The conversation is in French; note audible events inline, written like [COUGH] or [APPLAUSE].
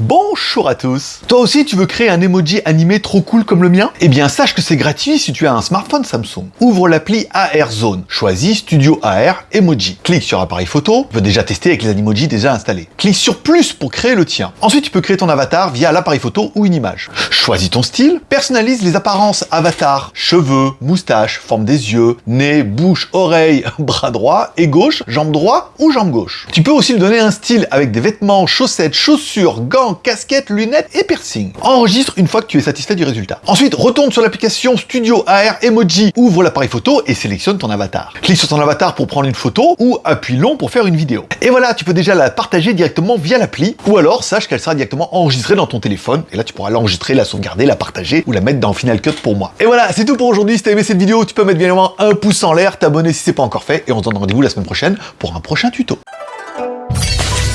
Bonjour à tous Toi aussi tu veux créer un emoji animé trop cool comme le mien? Eh bien sache que c'est gratuit si tu as un smartphone Samsung. Ouvre l'appli AR Zone, choisis Studio AR Emoji. Clique sur appareil photo, tu peux déjà tester avec les animojis déjà installés. Clique sur plus pour créer le tien. Ensuite tu peux créer ton avatar via l'appareil photo ou une image. Choisis ton style, personnalise les apparences avatar, cheveux, moustache, forme des yeux, nez, bouche, oreille, [LAUGHS] bras droit et gauche, jambe droit ou jambe gauche. Tu peux aussi lui donner un style avec des vêtements, chaussettes, chaussures, gants, casquette, lunettes et piercing. Enregistre une fois que tu es satisfait du résultat. Ensuite, retourne sur l'application Studio AR Emoji, ouvre l'appareil photo et sélectionne ton avatar. Clique sur ton avatar pour prendre une photo ou appuie long pour faire une vidéo. Et voilà, tu peux déjà la partager directement via l'appli ou alors sache qu'elle sera directement enregistrée dans ton téléphone et là tu pourras l'enregistrer, la sauvegarder, la partager ou la mettre dans Final Cut pour moi. Et voilà, c'est tout pour aujourd'hui. Si t'as aimé cette vidéo, tu peux mettre bien évidemment un pouce en l'air, t'abonner si c'est pas encore fait et on se donne rendez-vous la semaine prochaine pour un prochain tuto.